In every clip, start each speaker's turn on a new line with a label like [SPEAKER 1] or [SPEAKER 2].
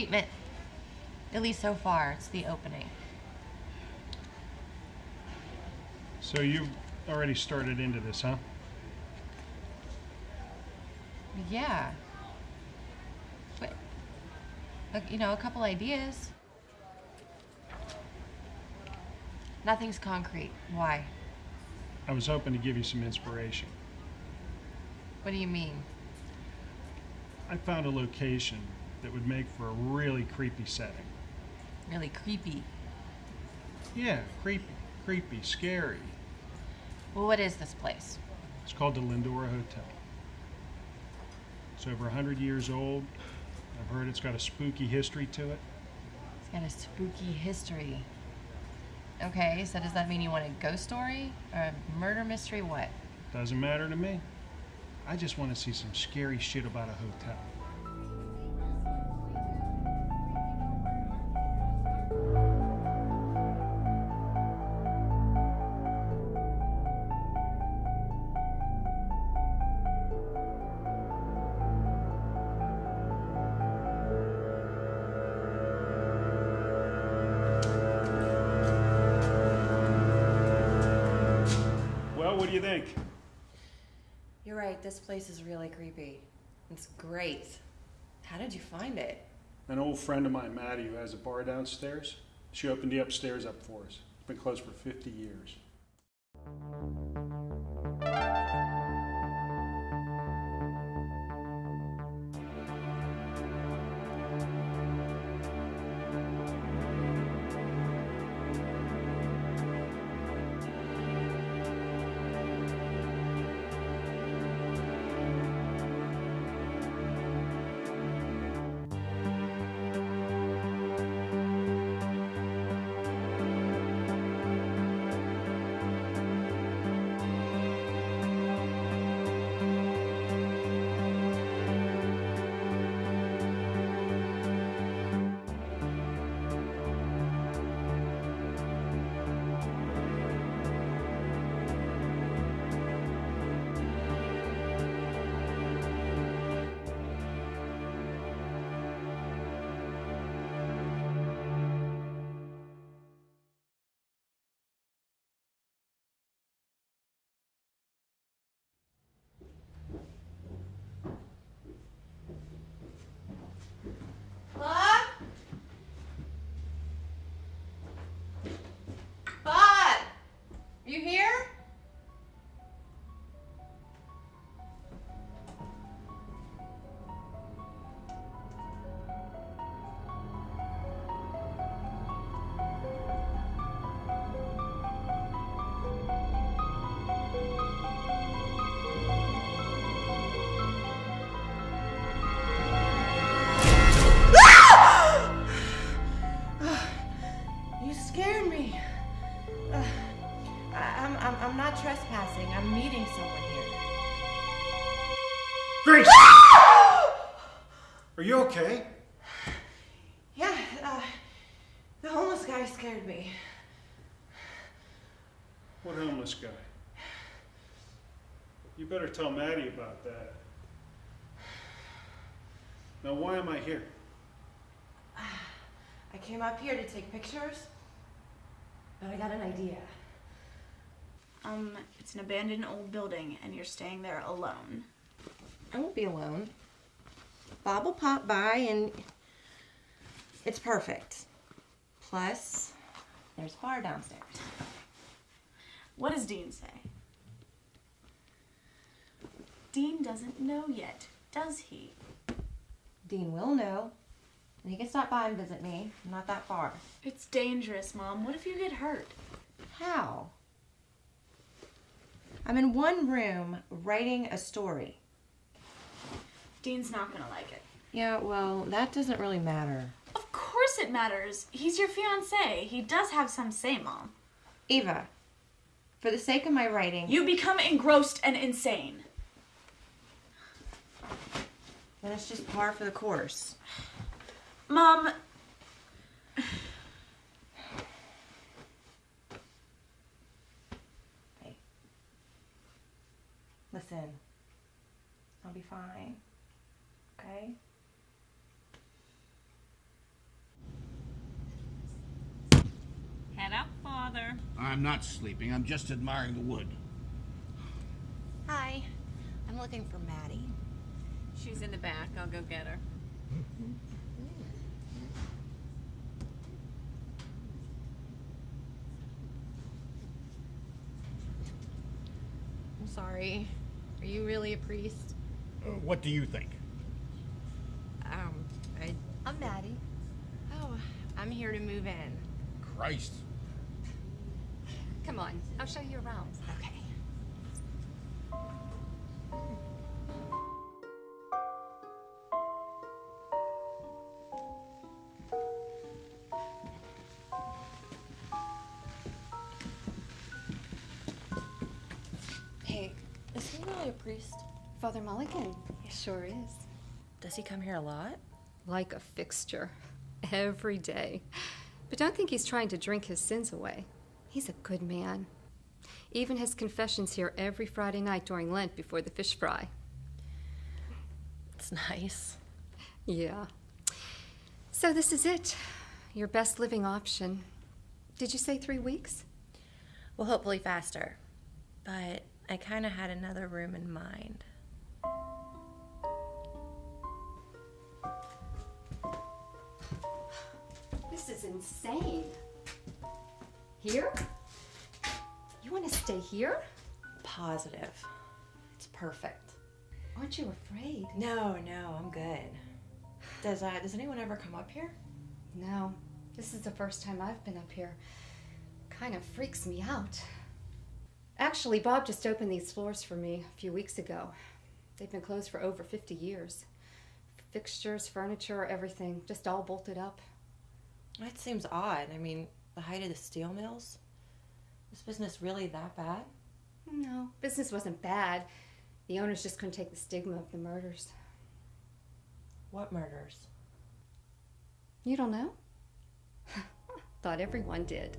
[SPEAKER 1] treatment. At least so far, it's the opening.
[SPEAKER 2] So you've already started into this, huh?
[SPEAKER 1] Yeah. But, you know, a couple ideas. Nothing's concrete. Why?
[SPEAKER 2] I was hoping to give you some inspiration.
[SPEAKER 1] What do you mean?
[SPEAKER 2] I found a location that would make for a really creepy setting.
[SPEAKER 1] Really creepy.
[SPEAKER 2] Yeah, creepy, creepy, scary.
[SPEAKER 1] Well, what is this place?
[SPEAKER 2] It's called the Lindora Hotel. It's over 100 years old. I've heard it's got a spooky history to it.
[SPEAKER 1] It's got a spooky history. Okay, so does that mean you want a ghost story? Or a murder mystery? What?
[SPEAKER 2] Doesn't matter to me. I just want to see some scary shit about a hotel.
[SPEAKER 1] Place is really creepy. It's great. How did you find it?
[SPEAKER 2] An old friend of mine, Maddie, who has a bar downstairs, she opened the upstairs up for us. It's been closed for 50 years. Grace! Are you okay?
[SPEAKER 1] Yeah, uh, the homeless guy scared me.
[SPEAKER 2] What homeless guy? You better tell Maddie about that. Now, why am I here?
[SPEAKER 1] I came up here to take pictures, but I got an idea.
[SPEAKER 3] Um, it's an abandoned old building and you're staying there alone.
[SPEAKER 1] I won't be alone. Bob will pop by and it's perfect. Plus, there's a bar downstairs.
[SPEAKER 3] What does Dean say? Dean doesn't know yet, does he?
[SPEAKER 1] Dean will know. And he can stop by and visit me. I'm not that far.
[SPEAKER 3] It's dangerous, Mom. What if you get hurt?
[SPEAKER 1] How? I'm in one room writing a story.
[SPEAKER 3] Dean's not gonna like it.
[SPEAKER 1] Yeah, well, that doesn't really matter.
[SPEAKER 3] Of course it matters. He's your fiance. He does have some say, Mom.
[SPEAKER 1] Eva, for the sake of my writing,
[SPEAKER 3] You become engrossed and insane.
[SPEAKER 1] then it's just par for the course.
[SPEAKER 3] Mom,
[SPEAKER 1] Hey. Listen, I'll be fine okay?
[SPEAKER 4] Head up, Father.
[SPEAKER 5] I'm not sleeping. I'm just admiring the wood.
[SPEAKER 1] Hi. I'm looking for Maddie.
[SPEAKER 4] She's in the back. I'll go get her.
[SPEAKER 1] I'm sorry. Are you really a priest?
[SPEAKER 5] Uh, what do you think?
[SPEAKER 1] I. I'm Maddie. Oh, I'm here to move in.
[SPEAKER 5] Christ.
[SPEAKER 6] Come on, I'll show you around.
[SPEAKER 1] Okay. Hey, is he really a priest?
[SPEAKER 6] Father Mulligan, he sure is.
[SPEAKER 1] Does he come here a lot?
[SPEAKER 6] Like a fixture. Every day. But don't think he's trying to drink his sins away. He's a good man. Even his confessions here every Friday night during Lent before the fish fry.
[SPEAKER 1] It's nice.
[SPEAKER 6] Yeah. So this is it. Your best living option. Did you say three weeks?
[SPEAKER 1] Well, hopefully faster. But I kind of had another room in mind.
[SPEAKER 6] Is insane. Here? You want to stay here?
[SPEAKER 1] Positive. It's perfect.
[SPEAKER 6] Aren't you afraid?
[SPEAKER 1] No, no, I'm good. Does uh, does anyone ever come up here?
[SPEAKER 6] No, this is the first time I've been up here. Kind of freaks me out. Actually, Bob just opened these floors for me a few weeks ago. They've been closed for over 50 years. Fixtures, furniture, everything, just all bolted up.
[SPEAKER 1] That seems odd. I mean, the height of the steel mills. Is business really that bad?
[SPEAKER 6] No, business wasn't bad. The owners just couldn't take the stigma of the murders.
[SPEAKER 1] What murders?
[SPEAKER 6] You don't know? Thought everyone did.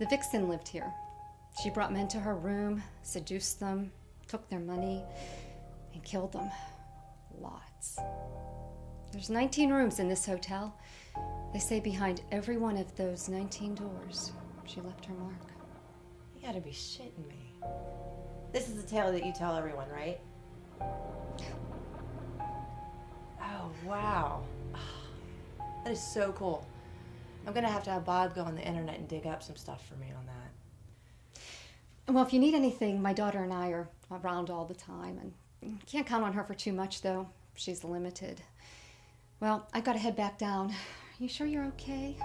[SPEAKER 6] The vixen lived here. She brought men to her room, seduced them, took their money, and killed them. Lots. There's 19 rooms in this hotel. They say behind every one of those 19 doors, she left her mark.
[SPEAKER 1] You gotta be shitting me. This is the tale that you tell everyone, right? Oh, wow. That is so cool. I'm gonna have to have Bob go on the internet and dig up some stuff for me on that.
[SPEAKER 6] Well, if you need anything, my daughter and I are around all the time, and can't count on her for too much, though. She's limited. Well, I gotta head back down. You sure you're okay?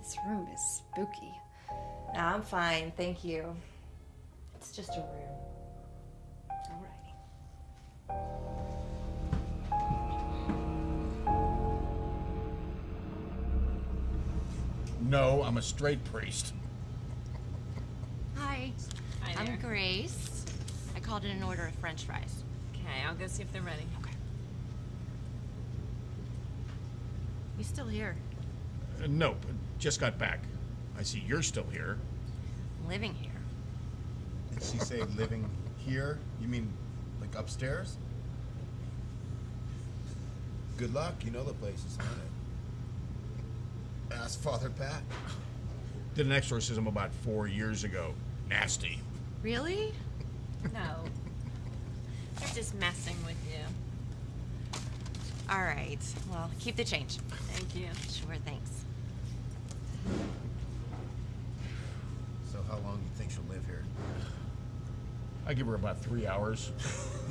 [SPEAKER 6] This room is spooky.
[SPEAKER 1] No, I'm fine, thank you. It's just a room.
[SPEAKER 6] Alrighty.
[SPEAKER 5] No, I'm a straight priest.
[SPEAKER 1] Hi,
[SPEAKER 4] Hi
[SPEAKER 1] I'm. Grace. I called in an order of French fries.
[SPEAKER 4] Okay, I'll go see if they're ready.
[SPEAKER 1] Okay. You still here?
[SPEAKER 5] Uh, no, just got back. I see you're still here.
[SPEAKER 1] Living here?
[SPEAKER 7] Did she say living here? You mean like upstairs? Good luck. You know the place is haunted. Ask Father Pat.
[SPEAKER 5] Did an exorcism about four years ago. Nasty.
[SPEAKER 1] Really?
[SPEAKER 4] No. They're just messing with you.
[SPEAKER 1] All right. Well, keep the change.
[SPEAKER 4] Thank you.
[SPEAKER 1] Sure, thanks.
[SPEAKER 7] So how long do you think she'll live here?
[SPEAKER 5] I give her about three hours.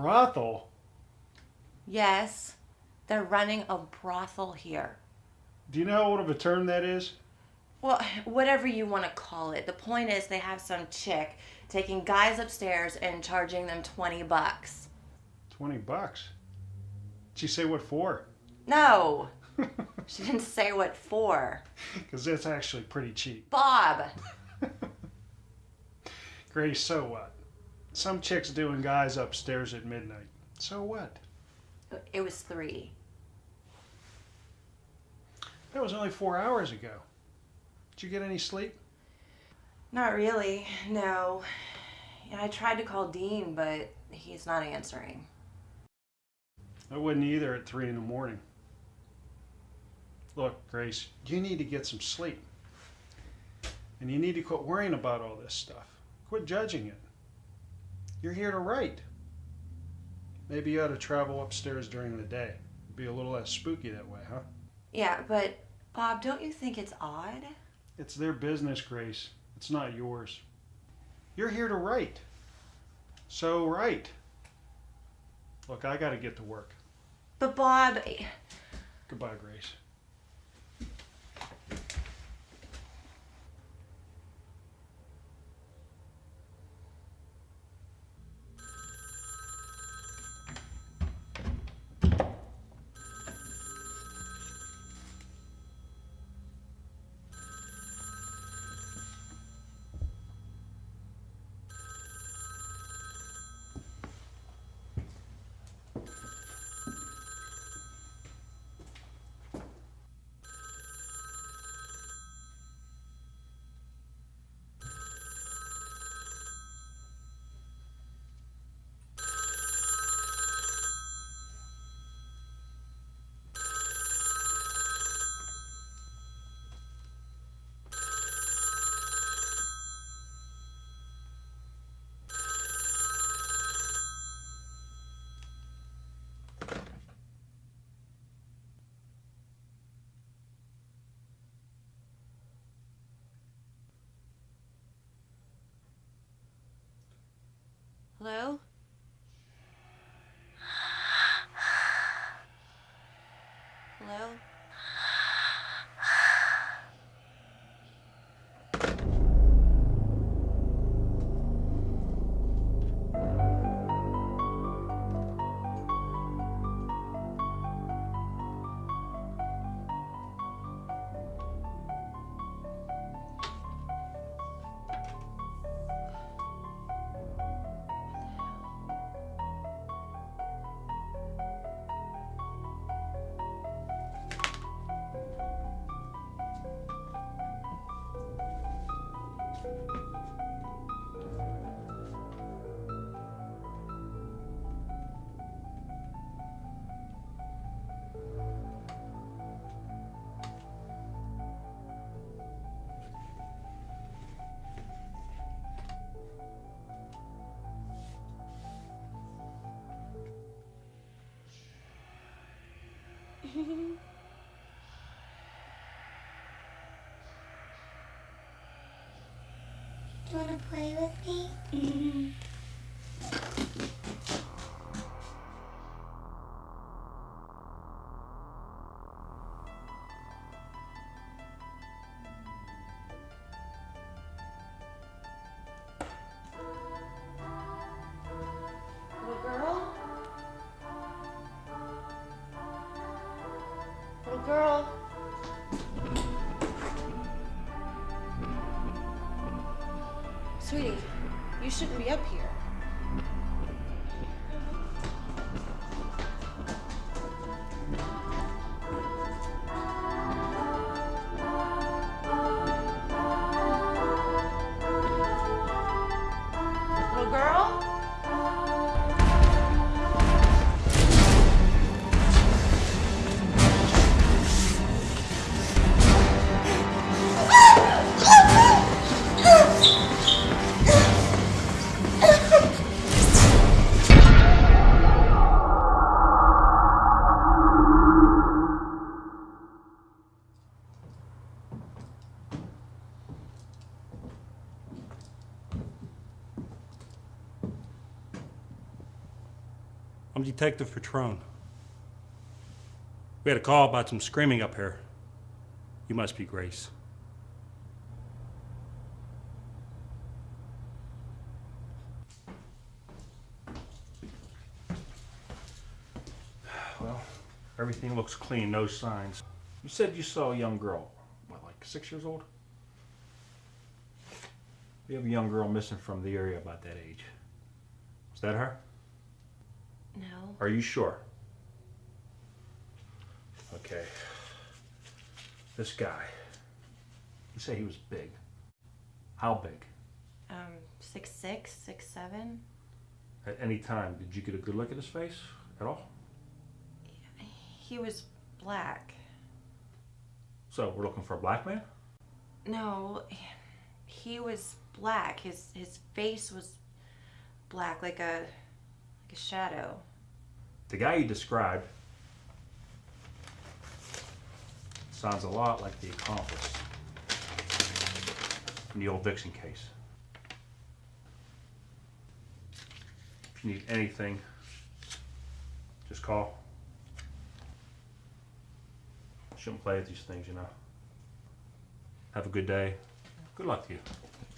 [SPEAKER 2] brothel?
[SPEAKER 1] Yes, they're running a brothel here.
[SPEAKER 2] Do you know how old of a term that is?
[SPEAKER 1] Well, whatever you want to call it. The point is, they have some chick taking guys upstairs and charging them 20 bucks.
[SPEAKER 2] 20 bucks. Did she say what for?
[SPEAKER 1] No, she didn't say what for.
[SPEAKER 2] Because that's actually pretty cheap.
[SPEAKER 1] Bob,
[SPEAKER 2] Grace, so what? Some chick's doing guys upstairs at midnight. So what?
[SPEAKER 1] it was three.
[SPEAKER 2] That was only four hours ago. Did you get any sleep?
[SPEAKER 1] Not really, no. I tried to call Dean, but he's not answering.
[SPEAKER 2] I wouldn't either at three in the morning. Look, Grace, you need to get some sleep. And you need to quit worrying about all this stuff. Quit judging it. You're here to write. Maybe you ought to travel upstairs during the day. Be a little less spooky that way, huh?
[SPEAKER 1] Yeah, but Bob, don't you think it's odd?
[SPEAKER 2] It's their business, Grace. It's not yours. You're here to write. So write. Look, I gotta get to work.
[SPEAKER 1] But Bob,
[SPEAKER 2] Goodbye, Grace.
[SPEAKER 1] Hello?
[SPEAKER 8] Do you want to play with me?
[SPEAKER 1] Little
[SPEAKER 9] Detective Patrone. We had a call about some screaming up here. You must be Grace. Well, everything looks clean, no signs. You said you saw a young girl, what, like six years old? We have a young girl missing from the area about that age. Was that her?
[SPEAKER 1] No.
[SPEAKER 9] Are you sure? Okay. This guy. You say he was big. How big?
[SPEAKER 1] Um, six six, six seven.
[SPEAKER 9] At any time, did you get a good look at his face at all?
[SPEAKER 1] He was black.
[SPEAKER 9] So we're looking for a black man?
[SPEAKER 1] No, he was black. His his face was black, like a like a shadow.
[SPEAKER 9] The guy you described sounds a lot like the accomplice in the old Vixen case. If you need anything, just call. Shouldn't play with these things, you know. Have a good day. Good luck to you.
[SPEAKER 5] You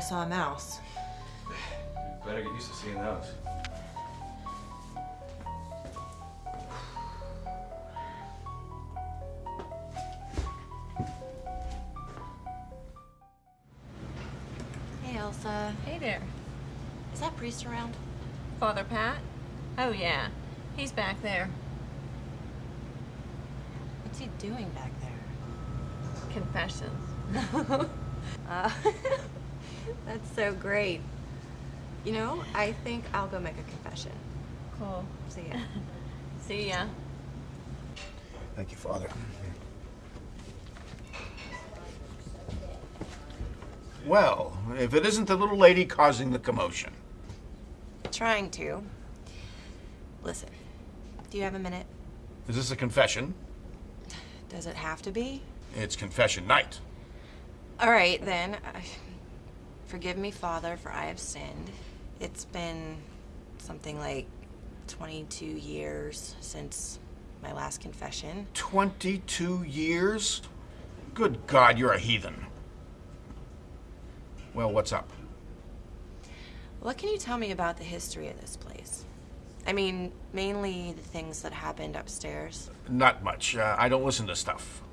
[SPEAKER 1] I just thought I saw a mouse.
[SPEAKER 9] Better get used to seeing those.
[SPEAKER 1] Hey, Elsa.
[SPEAKER 4] Hey there.
[SPEAKER 1] Is that priest around?
[SPEAKER 4] Father Pat? Oh, yeah. He's back there.
[SPEAKER 1] What's he doing back there?
[SPEAKER 4] Confessions.
[SPEAKER 1] Uh, that's so great. You know, I think I'll go make a confession.
[SPEAKER 4] Cool.
[SPEAKER 1] See ya.
[SPEAKER 4] See ya.
[SPEAKER 5] Thank you, Father. Well, if it isn't the little lady causing the commotion.
[SPEAKER 1] Trying to. Listen, do you have a minute?
[SPEAKER 5] Is this a confession?
[SPEAKER 1] Does it have to be?
[SPEAKER 5] It's confession night.
[SPEAKER 1] All right, then. I- Forgive me, Father, for I have sinned. It's been something like 22 years since my last confession.
[SPEAKER 5] 22 years? Good God, you're a heathen. Well, what's up?
[SPEAKER 1] What can you tell me about the history of this place? I mean, mainly the things that happened upstairs.
[SPEAKER 5] Not much. Uh, I don't listen to stuff.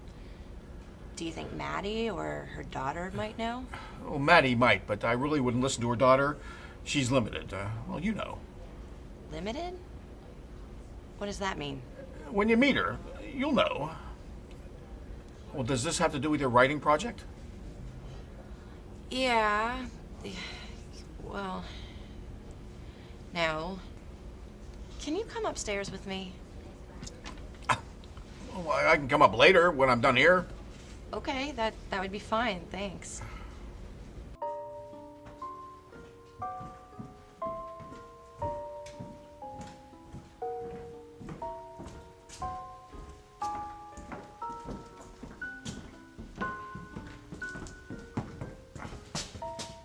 [SPEAKER 1] Do you think Maddie or her daughter might know?
[SPEAKER 5] Well, Maddie might, but I really wouldn't listen to her daughter. She's limited. Uh, well, you know.
[SPEAKER 1] Limited? What does that mean?
[SPEAKER 5] When you meet her, you'll know. Well, does this have to do with your writing project?
[SPEAKER 1] Yeah. Well, no. Can you come upstairs with me?
[SPEAKER 5] I I can come up later when I'm done here.
[SPEAKER 1] Okay, that that would be fine. Thanks.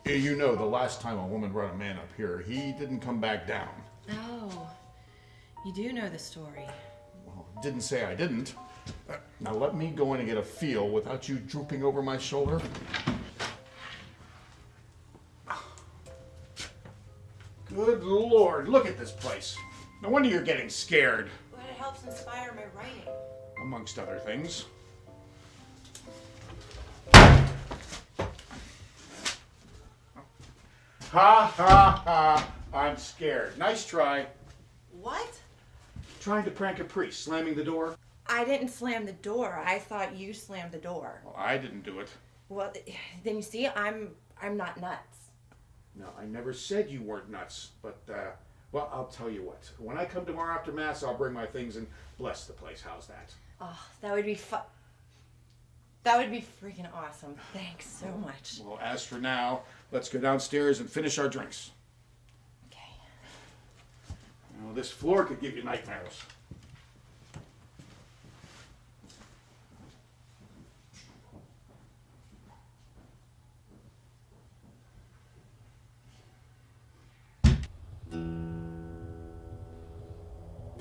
[SPEAKER 5] You know, the last time a woman brought a man up here, he didn't come back down.
[SPEAKER 1] Oh, you do know the story.
[SPEAKER 5] Well, didn't say I didn't. Now let me go in and get a feel without you drooping over my shoulder. Good lord, look at this place. No wonder you're getting scared,
[SPEAKER 1] But it helps inspire my writing.
[SPEAKER 5] amongst other things. Ha ha ha, I'm scared. Nice try.
[SPEAKER 1] What?
[SPEAKER 5] Trying to prank a priest, slamming the door.
[SPEAKER 1] I didn't slam the door. I thought you slammed the door.
[SPEAKER 5] Well, I didn't do it.
[SPEAKER 1] Well, then you see, I'm I'm not nuts.
[SPEAKER 5] No, I never said you weren't nuts, but uh, Well, I'll tell you what. When I come tomorrow after Mass, I'll bring my things and bless the place. How's that?
[SPEAKER 1] Oh, that would be fun. That would be freaking awesome. Thanks so much.
[SPEAKER 5] Well, as for now, let's go downstairs and finish our drinks.
[SPEAKER 1] Okay.
[SPEAKER 5] You know, this floor could give you nightmares.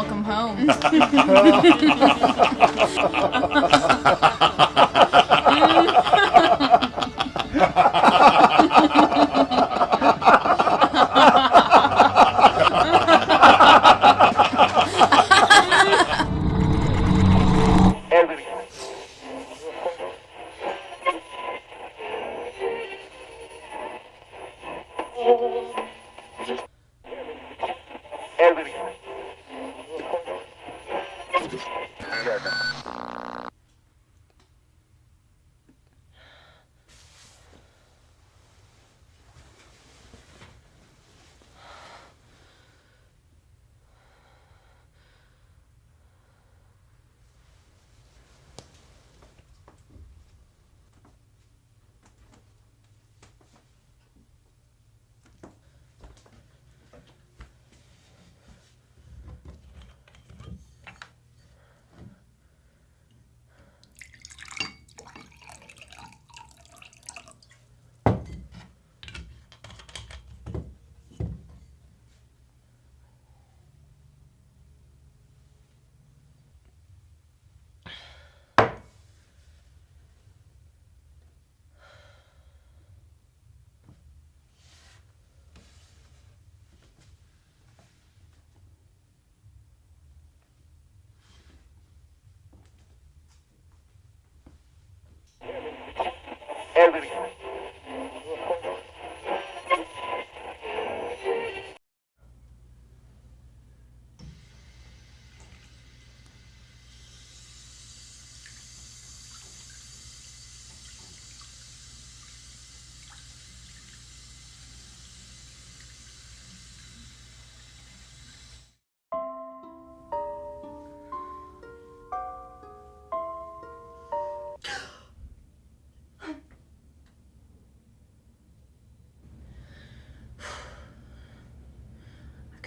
[SPEAKER 8] Welcome home.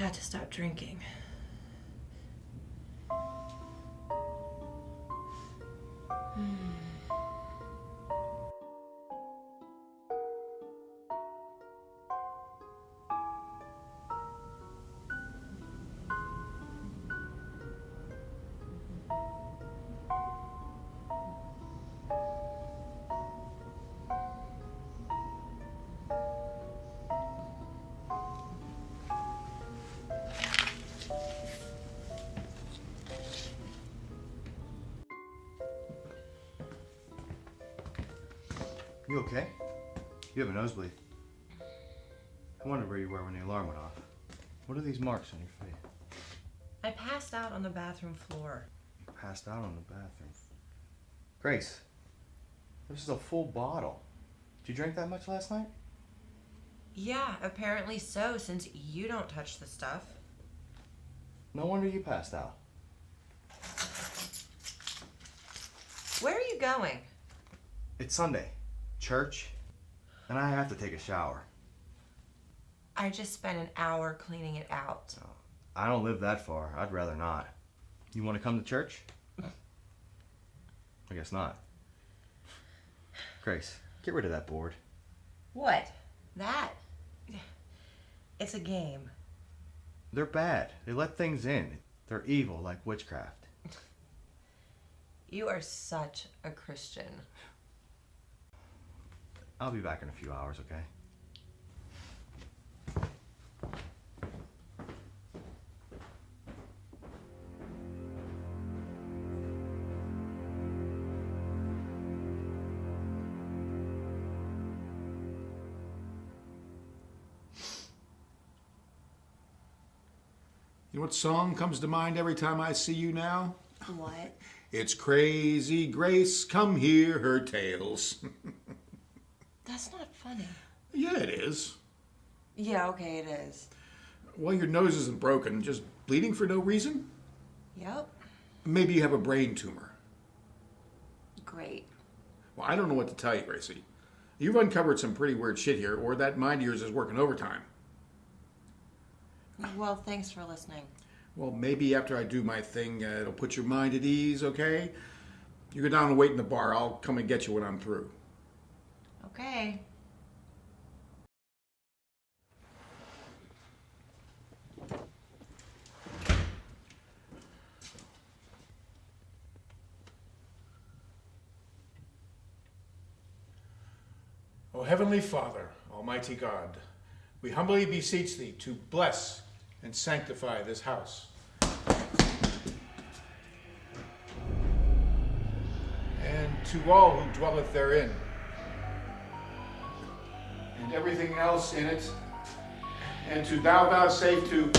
[SPEAKER 1] Got to stop drinking.
[SPEAKER 10] You have a nosebleed. I wondered where you were when the alarm went off. What are these marks on your face?
[SPEAKER 1] I passed out on the bathroom floor.
[SPEAKER 10] You passed out on the bathroom. Grace, this is a full bottle. Did you drink that much last night?
[SPEAKER 1] Yeah, apparently so, since you don't touch the stuff.
[SPEAKER 10] No wonder you passed out.
[SPEAKER 1] Where are you going?
[SPEAKER 10] It's Sunday. Church. And I have to take a shower.
[SPEAKER 1] I just spent an hour cleaning it out.
[SPEAKER 10] Oh, I don't live that far. I'd rather not. You want to come to church? I guess not. Grace, get rid of that board.
[SPEAKER 1] What? That? It's a game.
[SPEAKER 10] They're bad. They let things in. They're evil like witchcraft.
[SPEAKER 1] You are such a Christian.
[SPEAKER 10] I'll be back in a few hours, okay?
[SPEAKER 5] You know what song comes to mind every time I see you now?
[SPEAKER 1] What?
[SPEAKER 5] It's Crazy Grace, come hear her tales.
[SPEAKER 1] That's not funny.
[SPEAKER 5] yeah, it is.
[SPEAKER 1] Yeah, okay, it is.
[SPEAKER 5] Well, your nose isn't broken, just bleeding for no reason?
[SPEAKER 1] Yep.
[SPEAKER 5] Maybe you have a brain tumor.
[SPEAKER 1] Great.
[SPEAKER 5] Well, I don't know what to tell you, Gracie. You've uncovered some pretty weird shit here, or that mind of yours is working overtime.
[SPEAKER 1] Well, thanks for listening.
[SPEAKER 5] Well, maybe after I do my thing, uh, it'll put your mind at ease, okay? You go down and wait in the bar. I'll come and get you when I'm through.
[SPEAKER 1] Okay.
[SPEAKER 5] O Heavenly Father, Almighty God, we humbly beseech Thee to bless and sanctify this house. And to all who dwelleth therein, and everything else in it, and to Thou vouchsafe to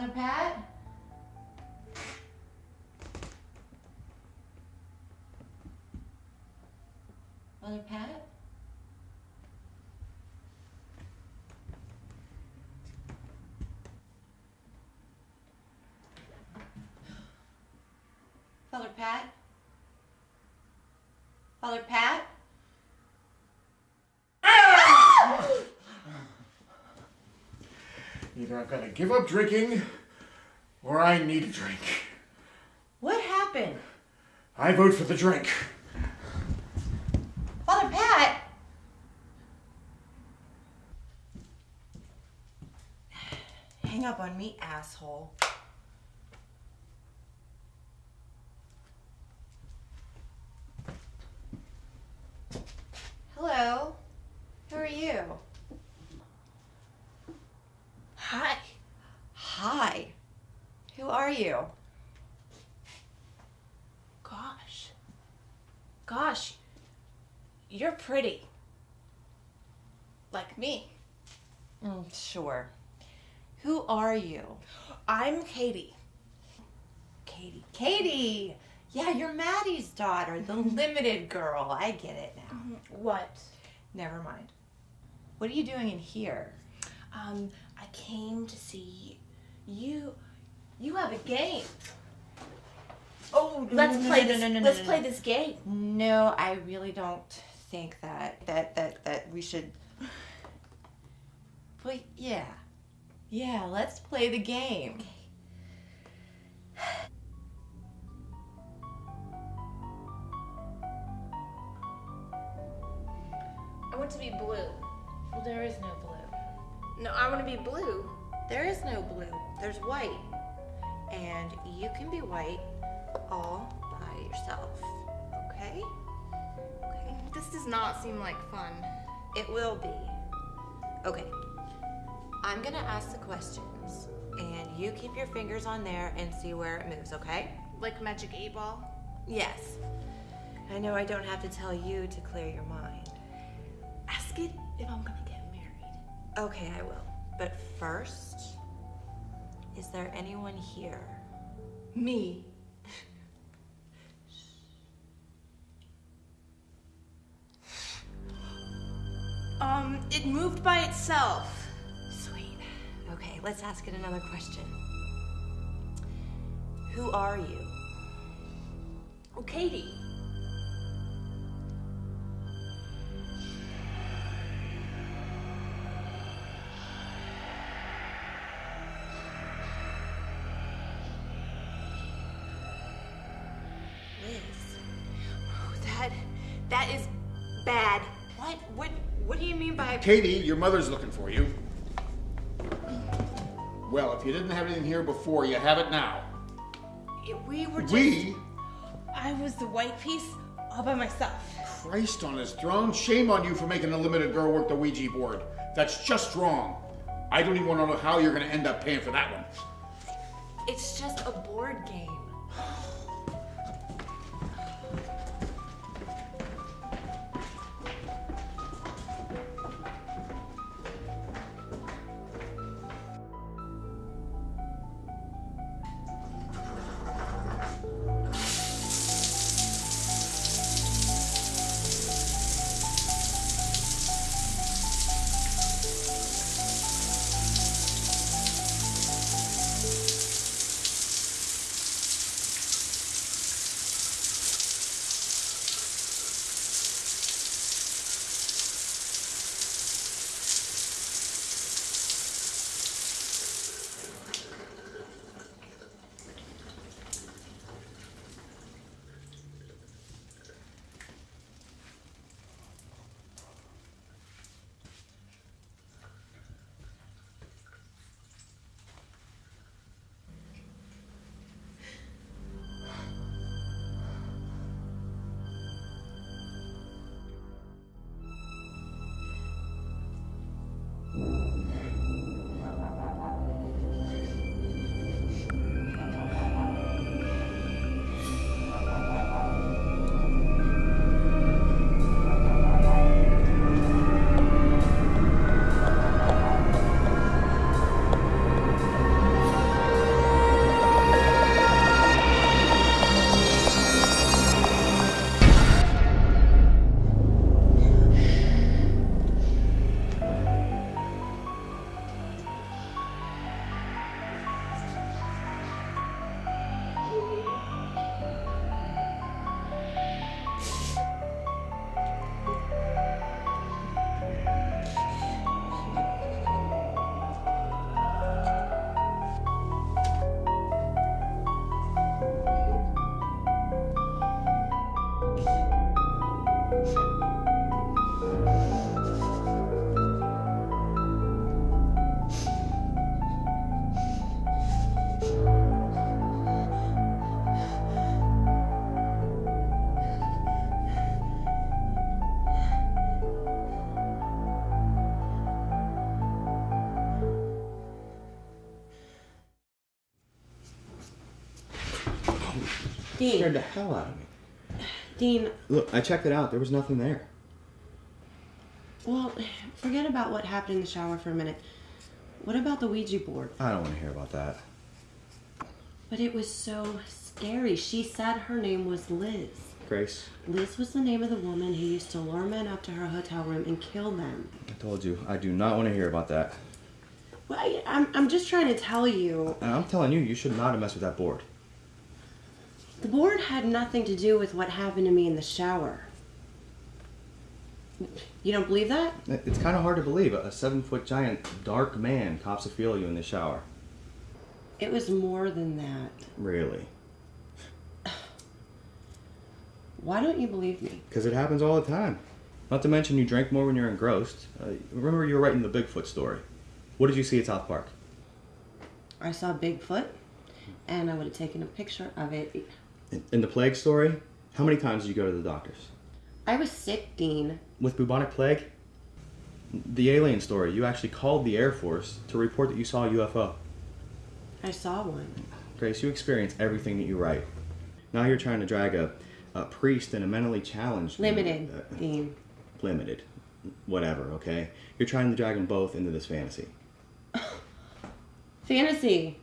[SPEAKER 1] Father Pat? Mother Pat? Father Pat? Father Pat?
[SPEAKER 5] Either I've got to give up drinking, or I need a drink.
[SPEAKER 1] What happened?
[SPEAKER 5] I vote for the drink.
[SPEAKER 1] Father Pat? Hang up on me, asshole. Hello. Who are you? Hi. Hi. Who are you? Gosh.
[SPEAKER 11] Gosh, you're pretty. Like me.
[SPEAKER 1] Mm, sure. Who are you?
[SPEAKER 11] I'm Katie.
[SPEAKER 1] Katie. Katie! Yeah, you're Maddie's daughter, the limited girl. I get it now.
[SPEAKER 11] What?
[SPEAKER 1] Never mind. What are you doing in here?
[SPEAKER 11] Um, I came to see you. You have a game. Oh, let's
[SPEAKER 1] no,
[SPEAKER 11] play
[SPEAKER 1] no,
[SPEAKER 11] this.
[SPEAKER 1] no, no, no,
[SPEAKER 11] let's play this game.
[SPEAKER 1] No, I really don't think that that that that we should. But yeah, yeah. Let's play the game.
[SPEAKER 11] I want to be blue.
[SPEAKER 1] Well, there is no blue.
[SPEAKER 11] No, I want to be blue.
[SPEAKER 1] There is no blue. There's white, and you can be white all by yourself. Okay? Okay.
[SPEAKER 11] This does not seem like fun.
[SPEAKER 1] It will be. Okay. I'm gonna ask the questions, and you keep your fingers on there and see where it moves, okay?
[SPEAKER 11] Like Magic 8 Ball?
[SPEAKER 1] Yes. I know I don't have to tell you to clear your mind.
[SPEAKER 11] Ask it if I'm gonna get married.
[SPEAKER 1] Okay, I will. But first, is there anyone here?
[SPEAKER 11] Me. um, it moved by itself.
[SPEAKER 1] Okay, let's ask it another question. Who are you?
[SPEAKER 11] Oh, Katie.
[SPEAKER 1] Liz.
[SPEAKER 11] That that is bad.
[SPEAKER 1] What? What? What do you mean by?
[SPEAKER 5] Katie, your mother's looking for you. Well, if you didn't have anything here before, you have it now.
[SPEAKER 11] We were just.
[SPEAKER 5] We?
[SPEAKER 11] I was the white piece all by myself.
[SPEAKER 5] Christ on his throne, shame on you for making a limited girl work the Ouija board. That's just wrong. I don't even want to know how you're going to end up paying for that one.
[SPEAKER 1] It's just a board game.
[SPEAKER 10] Scared the hell out of me.
[SPEAKER 1] Dean,
[SPEAKER 10] Look, I checked it out. There was nothing there.
[SPEAKER 1] well, forget about what happened in the shower for a minute. What about the Ouija board?
[SPEAKER 10] I don't want to hear about that.
[SPEAKER 1] But it was so scary. She said her name was Liz.
[SPEAKER 10] Grace,
[SPEAKER 1] Liz was the name of the woman who used to lure men up to her hotel room and kill them.
[SPEAKER 10] I told you, I do not want to hear about that.
[SPEAKER 1] Well, I, I'm, I'm just trying to tell you.
[SPEAKER 10] And I'm telling you, you should not have messed with that board.
[SPEAKER 1] The board had nothing to do with what happened to me in the shower. You don't believe that?
[SPEAKER 10] It's kind of hard to believe. A seven foot giant, dark man cops a feel you in the shower.
[SPEAKER 1] It was more than that.
[SPEAKER 10] Really?
[SPEAKER 1] Why don't you believe me?
[SPEAKER 10] Because it happens all the time. Not to mention, you drank more when you're engrossed. Uh, remember, you were writing the Bigfoot story. What did you see at South Park?
[SPEAKER 1] I saw Bigfoot, and I would have taken a picture of it.
[SPEAKER 10] In, the plague story, how many times did you go to the doctors?
[SPEAKER 1] I was sick, Dean.
[SPEAKER 10] With bubonic plague? The alien story, you actually called the Air Force to report that you saw a UFO.
[SPEAKER 1] I saw one.
[SPEAKER 10] Grace, you experience everything that you write. Now you're trying to drag a, a priest and a mentally challenged.
[SPEAKER 1] Limited,
[SPEAKER 10] uh,
[SPEAKER 1] Dean.
[SPEAKER 10] limited. Whatever, okay? You're trying to drag them both into this fantasy.
[SPEAKER 1] Fantasy.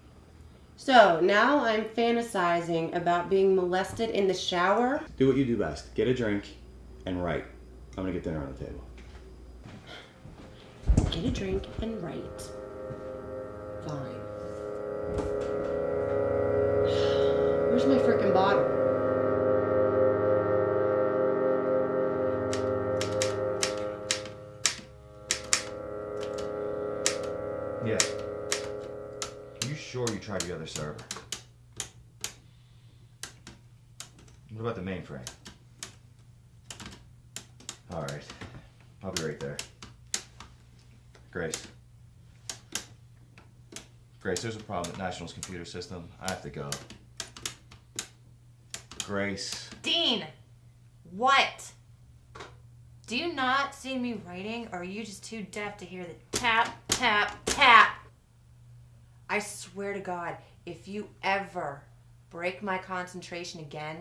[SPEAKER 1] So now I'm fantasizing about being molested in the shower.
[SPEAKER 10] Do what you do best get a drink and write. I'm gonna get dinner on the table.
[SPEAKER 1] Get a drink and write. Fine. Where's my freaking bottle?
[SPEAKER 12] Yeah. Sure you tried the other server? What about the mainframe? Alright. I'll be right there. Grace. Grace, there's a problem at National's computer system. I have to go. Grace.
[SPEAKER 13] Dean! What? Do you not see me writing, or are you just too deaf to hear the tap, tap, tap? I swear to God, if you ever break my concentration again,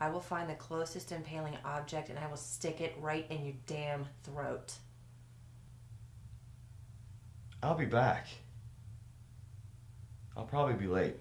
[SPEAKER 13] I will find the closest impaling object and I will stick it right in your damn throat.
[SPEAKER 12] I'll be back. I'll probably be late.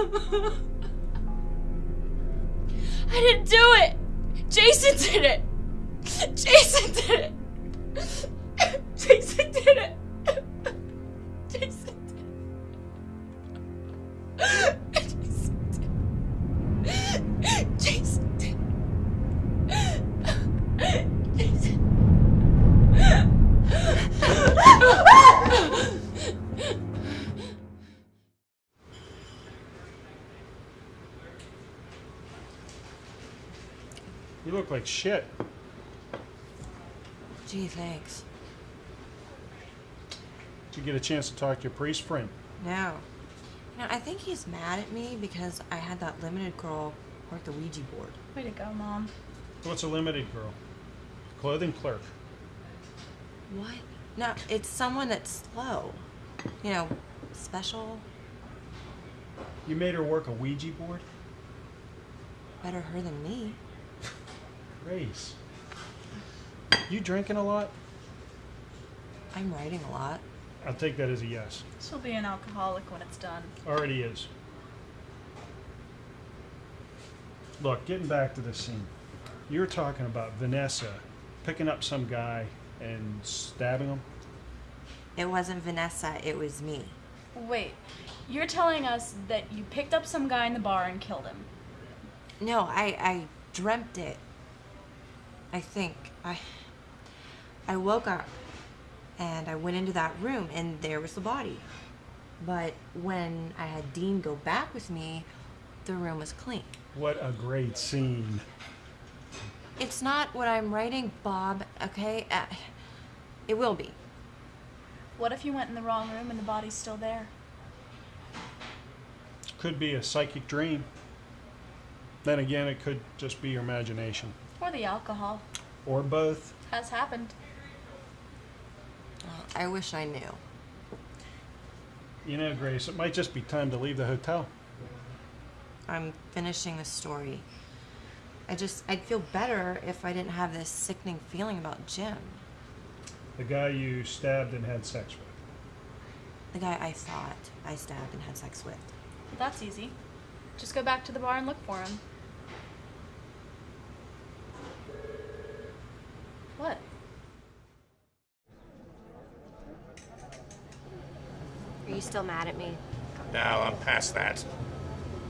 [SPEAKER 3] I didn't do it! Jason did it!
[SPEAKER 2] Shit.
[SPEAKER 1] Gee, thanks.
[SPEAKER 2] Did you get a chance to talk to your priest friend?
[SPEAKER 1] No. You know, I think he's mad at me because I had that limited girl work the Ouija board.
[SPEAKER 3] Way to go, Mom.
[SPEAKER 2] What's a limited girl? Clothing clerk.
[SPEAKER 1] What? No, it's someone that's slow. You know, special.
[SPEAKER 2] You made her work a Ouija board?
[SPEAKER 1] Better her than me.
[SPEAKER 2] Grace. You drinking a lot?
[SPEAKER 1] I'm writing a lot.
[SPEAKER 2] I'll take that as a yes.
[SPEAKER 3] She'll be an alcoholic when it's done.
[SPEAKER 2] Already is. Look, getting back to the scene. you're talking about Vanessa picking up some guy and stabbing him.
[SPEAKER 1] It wasn't Vanessa, it was me.
[SPEAKER 3] Wait, you're telling us that you picked up some guy in the bar and killed him?
[SPEAKER 1] No, I I dreamt it. I think I I woke up and I went into that room and there was the body. But when I had Dean go back with me, the room was clean.
[SPEAKER 2] What a great scene.
[SPEAKER 1] It's not what I'm writing, Bob, okay? Uh, it will be.
[SPEAKER 3] What if you went in the wrong room and the body's still there?
[SPEAKER 2] Could be a psychic dream. Then again, it could just be your imagination.
[SPEAKER 3] Or the alcohol.
[SPEAKER 2] Or both.
[SPEAKER 3] Has happened.
[SPEAKER 1] I wish I knew.
[SPEAKER 2] You know, Grace, it might just be time to leave the hotel.
[SPEAKER 1] I'm finishing the story. I just, I'd feel better if I didn't have this sickening feeling about Jim.
[SPEAKER 2] The guy you stabbed and had sex with.
[SPEAKER 1] The guy I thought I stabbed and had sex with.
[SPEAKER 3] That's easy. Just go back to the bar and look for him. What?
[SPEAKER 14] Are you still mad at me?
[SPEAKER 15] No, I'm past that.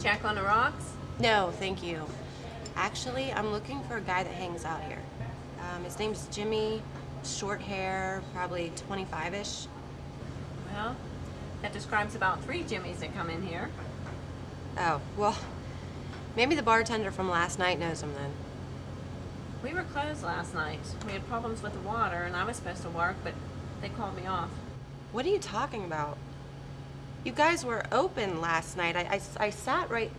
[SPEAKER 4] Jack on the rocks?
[SPEAKER 14] No, thank you. Actually, I'm looking for a guy that hangs out here. Um, his name's Jimmy, short hair, probably 25 ish.
[SPEAKER 4] Well, that describes about three Jimmys that come in here.
[SPEAKER 14] Oh, well, maybe the bartender from last night knows him then.
[SPEAKER 4] We were closed last night. We had problems with the water, and I was supposed to work, but they called me off.
[SPEAKER 14] What are you talking about? You guys were open last night. I, I, I sat right.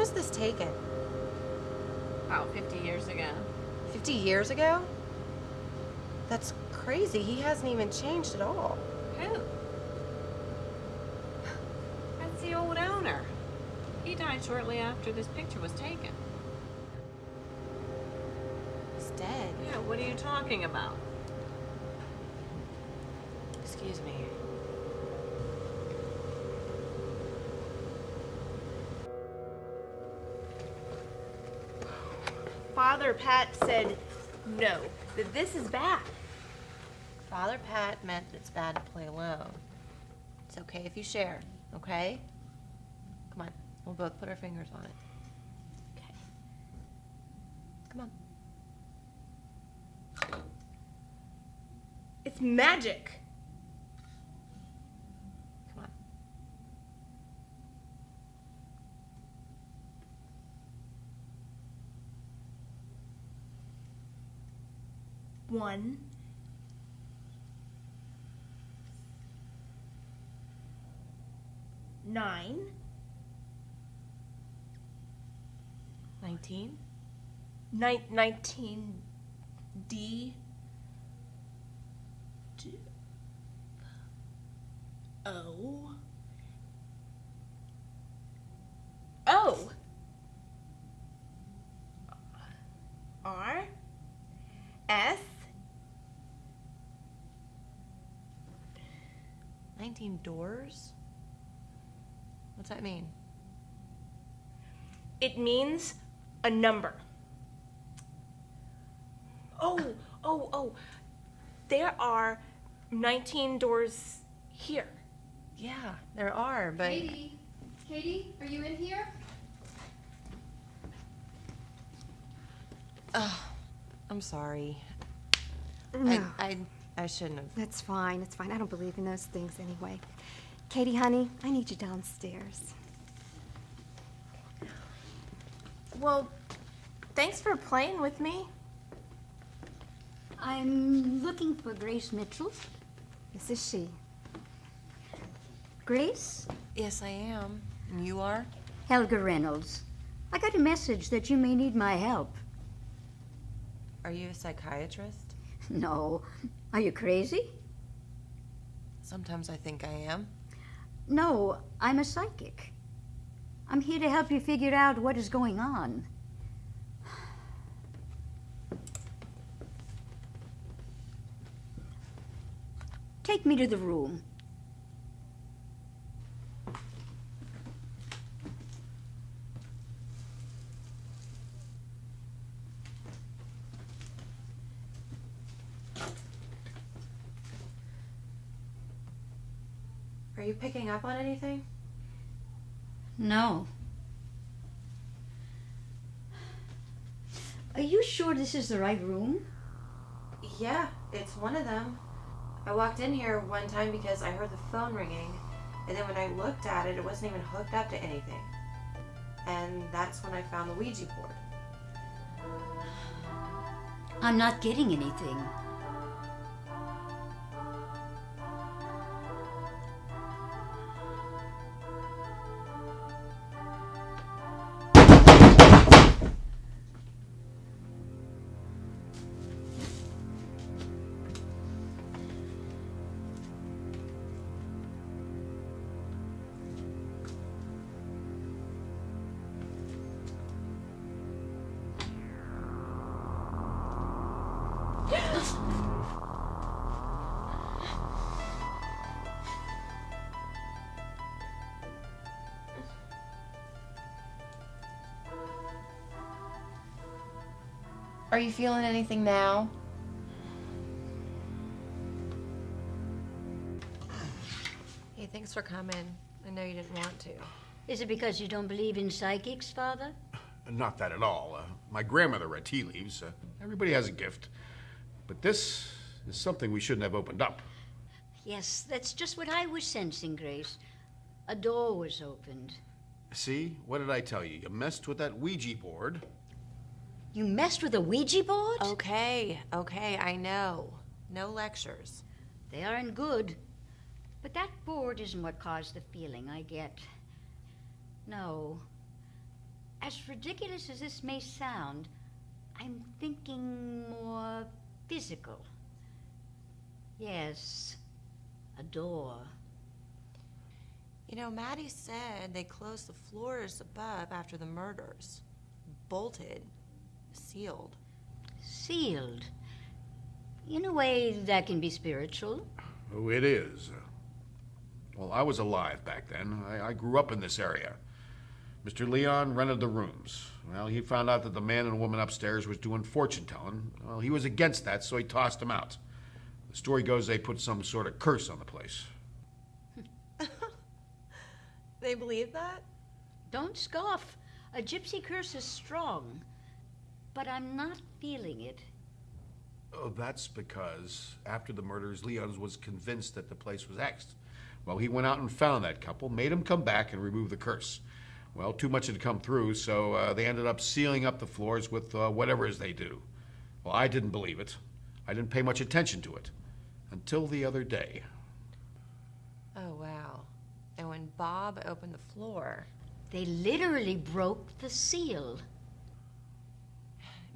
[SPEAKER 14] Was this taken?
[SPEAKER 4] About 50 years ago.
[SPEAKER 14] 50 years ago? That's crazy. He hasn't even changed at all.
[SPEAKER 4] Who? That's the old owner. He died shortly after this picture was taken.
[SPEAKER 14] He's dead.
[SPEAKER 4] Yeah, what are you talking about?
[SPEAKER 14] Excuse me.
[SPEAKER 3] Father Pat said no, that this is bad.
[SPEAKER 1] Father Pat meant it's bad to play alone. It's okay if you share, okay? Come on, we'll both put our fingers on it. Okay. Come on.
[SPEAKER 3] It's magic. One.
[SPEAKER 11] nine, nineteen, nine, nineteen D, D. O. O
[SPEAKER 1] 19 doors? What's that mean?
[SPEAKER 11] It means a number. Oh, oh, oh. There are 19 doors here.
[SPEAKER 1] Yeah, there are, but.
[SPEAKER 6] Katie, Katie, are you in here?
[SPEAKER 1] Oh, I'm sorry.
[SPEAKER 6] No.
[SPEAKER 1] I, I, I shouldn't have.
[SPEAKER 6] That's fine. It's fine. I don't believe in those things anyway. Katie, honey, I need you downstairs.
[SPEAKER 11] Well, thanks for playing with me.
[SPEAKER 16] I'm looking for Grace Mitchell.
[SPEAKER 6] This is she.
[SPEAKER 16] Grace?
[SPEAKER 1] Yes, I am. And you are?
[SPEAKER 16] Helga Reynolds. I got a message that you may need my help.
[SPEAKER 1] Are you a psychiatrist?
[SPEAKER 16] No. Are you crazy?
[SPEAKER 1] Sometimes I think I am.
[SPEAKER 16] No, I'm a psychic. I'm here to help you figure out what is going on. Take me to the room.
[SPEAKER 1] Picking up on anything?
[SPEAKER 16] No. Are you sure this is the right room?
[SPEAKER 1] Yeah, it's one of them. I walked in here one time because I heard the phone ringing, and then when I looked at it, it wasn't even hooked up to anything. And that's when I found the Ouija board.
[SPEAKER 16] I'm not getting anything.
[SPEAKER 1] You feeling anything now? Hey, thanks for coming. I know you didn't want to.
[SPEAKER 16] Is it because you don't believe in psychics, Father?
[SPEAKER 5] Not that at all. Uh, my grandmother read tea leaves. Uh, everybody has a gift. But this is something we shouldn't have opened up.
[SPEAKER 16] Yes, that's just what I was sensing, Grace. A door was opened.
[SPEAKER 5] See? What did I tell you? You messed with that Ouija board.
[SPEAKER 16] You messed with a Ouija board?
[SPEAKER 1] Okay, okay, I know. No lectures.
[SPEAKER 16] They aren't good. But that board isn't what caused the feeling I get. No. As ridiculous as this may sound, I'm thinking more physical. Yes, a door.
[SPEAKER 1] You know, Maddie said they closed the floors above after the murders. Bolted. Sealed.
[SPEAKER 16] Sealed. In a way, that can be spiritual.
[SPEAKER 5] Oh, it is. Well, I was alive back then. I, I grew up in this area. Mr. Leon rented the rooms. Well, he found out that the man and woman upstairs was doing fortune telling. Well, he was against that, so he tossed them out. The story goes they put some sort of curse on the place.
[SPEAKER 1] They believe that?
[SPEAKER 16] Don't scoff. A gypsy curse is strong. But I'm not feeling it.
[SPEAKER 5] Oh, that's because after the murders, Leon was convinced that the place was Xed. Well, he went out and found that couple, made them come back and remove the curse. Well, too much had come through, so uh, they ended up sealing up the floors with uh, whatever it is they do. Well, I didn't believe it. I didn't pay much attention to it until the other day.
[SPEAKER 1] Oh, wow. And when Bob opened the floor.
[SPEAKER 16] They literally broke the seal.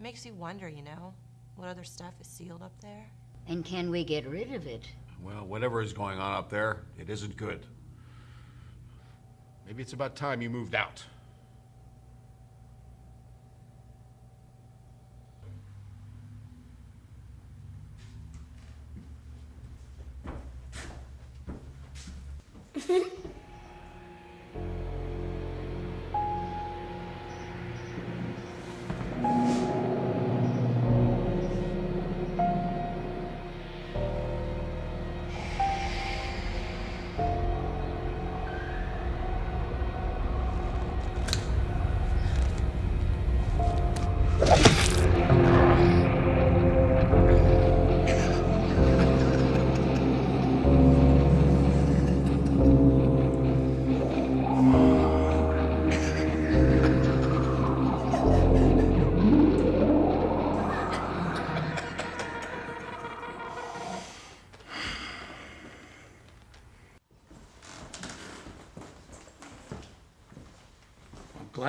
[SPEAKER 1] It makes you wonder, you know, what other stuff is sealed up there.
[SPEAKER 16] And can we get rid of it?
[SPEAKER 5] Well, whatever is going on up there, it isn't good. Maybe it's about time you moved out.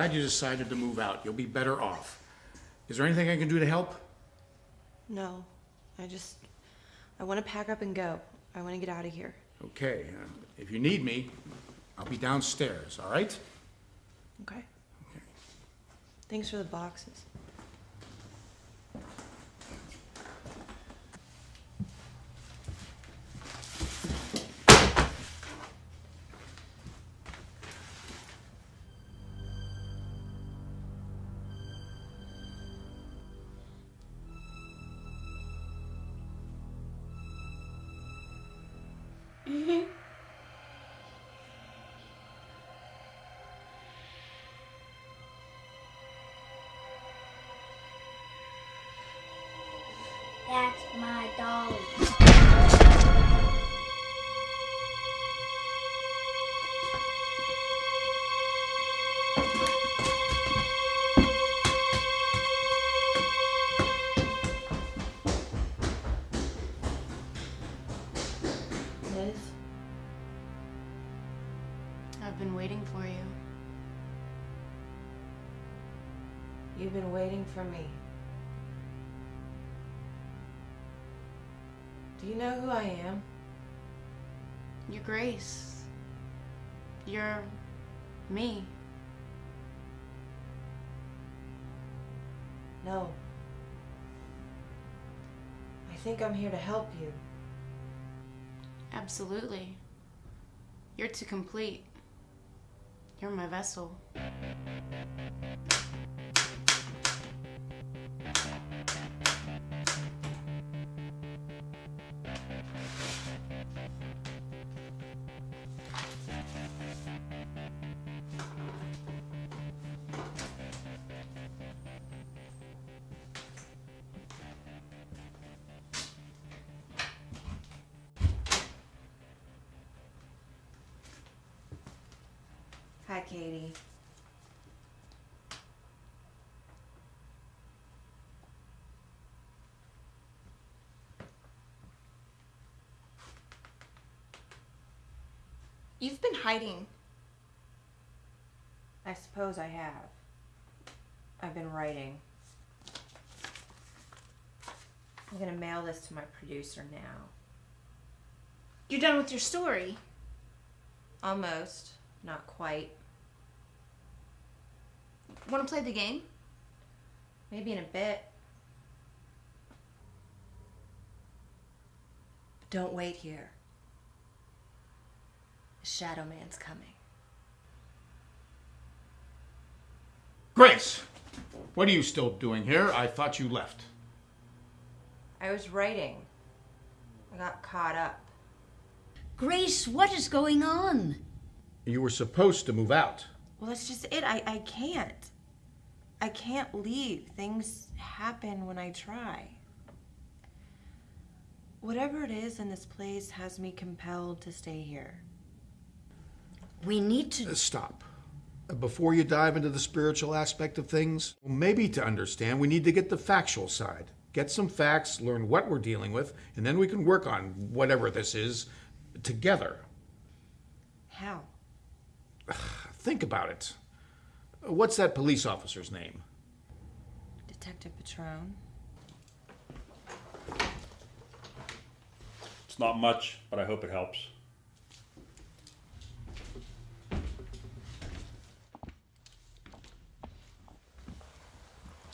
[SPEAKER 7] glad you decided to move out. You'll be better off. Is there anything I can do to help?
[SPEAKER 1] No, I just. I want to pack up and go. I want to get out of here.
[SPEAKER 7] Okay, uh, if you need me, I'll be downstairs, all right?
[SPEAKER 1] Okay. Thanks for the boxes.
[SPEAKER 8] That's my dog.
[SPEAKER 1] Think I'm here to help you.
[SPEAKER 3] Absolutely. You're to complete. You're my vessel.
[SPEAKER 1] Katie.
[SPEAKER 3] You've been hiding.
[SPEAKER 1] I suppose I have. I've been writing. I'm gonna mail this to my producer now.
[SPEAKER 3] You're done with your story.
[SPEAKER 1] Almost. Not quite.
[SPEAKER 3] Want to play the game?
[SPEAKER 1] Maybe in a bit. But don't wait here. The Shadow Man's coming.
[SPEAKER 7] Grace! What are you still doing here? I thought you left.
[SPEAKER 1] I was writing. I got caught up.
[SPEAKER 16] Grace, what is going on?
[SPEAKER 5] You were supposed to move out.
[SPEAKER 1] Well, that's just it. I, I can't. I can't leave. Things happen when I try. Whatever it is in this place has me compelled to stay here.
[SPEAKER 16] We need to.
[SPEAKER 5] Uh, Stop. Uh, Before you dive into the spiritual aspect of things, maybe to understand, we need to get the factual side. Get some facts, learn what we're dealing with, and then we can work on whatever this is together.
[SPEAKER 1] How?
[SPEAKER 5] Think about it. What's that police officer's name?
[SPEAKER 1] Detective Patron.
[SPEAKER 9] It's not much, but I hope it helps.